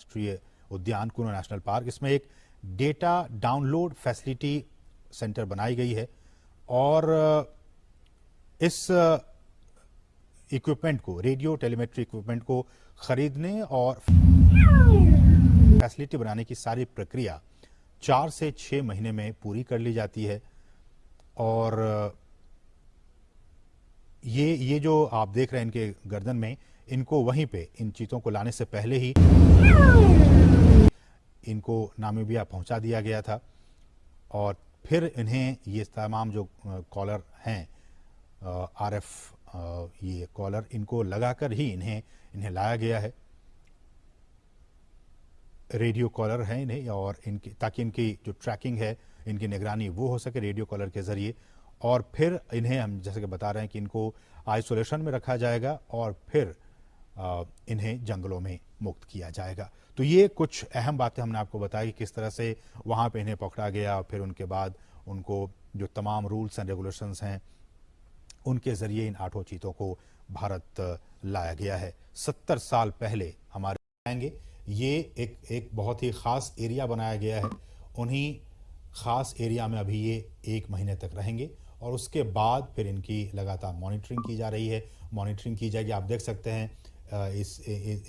राष्ट्रीय उद्यान कुनो national park. इसमें एक डेटा डाउनलोड फैसिलिटी सेंटर बनाई गई है और इस इक्विपमेंट को, रेडियो टेलीमेट्री इक्विपमेंट को खरीदने और फैसिलिटी बनाने की सारी प्रक्रिया चार से छह महीने में पूरी कर ली जाती है। और ये ये जो आप देख रहे हैं इनके गर्दन में इनको वहीं पे, इन चीतों को लाने से पहले ही इनको नामीबिया पहुँचा दिया गया था। और फिर इन्हें ये तमाम जो कॉलर हैं आरएफ ये कॉलर, इनको लगाकर ही इन्हें इन्हें लाया गया है। रेडियो कॉलर हैं इन्हें, और इनकी, ताकि इनकी जो ट्रैकिंग है, इनकी निगरानी वो हो सके रेडियो कॉलर के ज़रिए। और फिर इन्हें हम जैसे कि बता रहे हैं कि इनको आइसोलेशन में रखा जाएगा, और फिर इन्हें जंगलों में मुक्त किया जाएगा। तो ये कुछ अहम बातें हमने आपको बताई कि किस तरह से वहाँ पे इन्हें पकड़ा गया और फिर उनके बाद उनको जो तमाम रूल्स एंड रेगुलेशंस हैं, उनके ज़रिए इन आठों चीतों को भारत लाया गया है। सत्तर साल पहले हमारे आएँगे। ये एक एक बहुत ही ख़ास एरिया बनाया गया है। उन्हीं ख़ास एरिया में अभी ये एक महीने तक रहेंगे और उसके बाद फिर इनकी लगातार मॉनिटरिंग की जा रही है। मॉनिटरिंग की जाएगी। आप देख सकते हैं इस, इस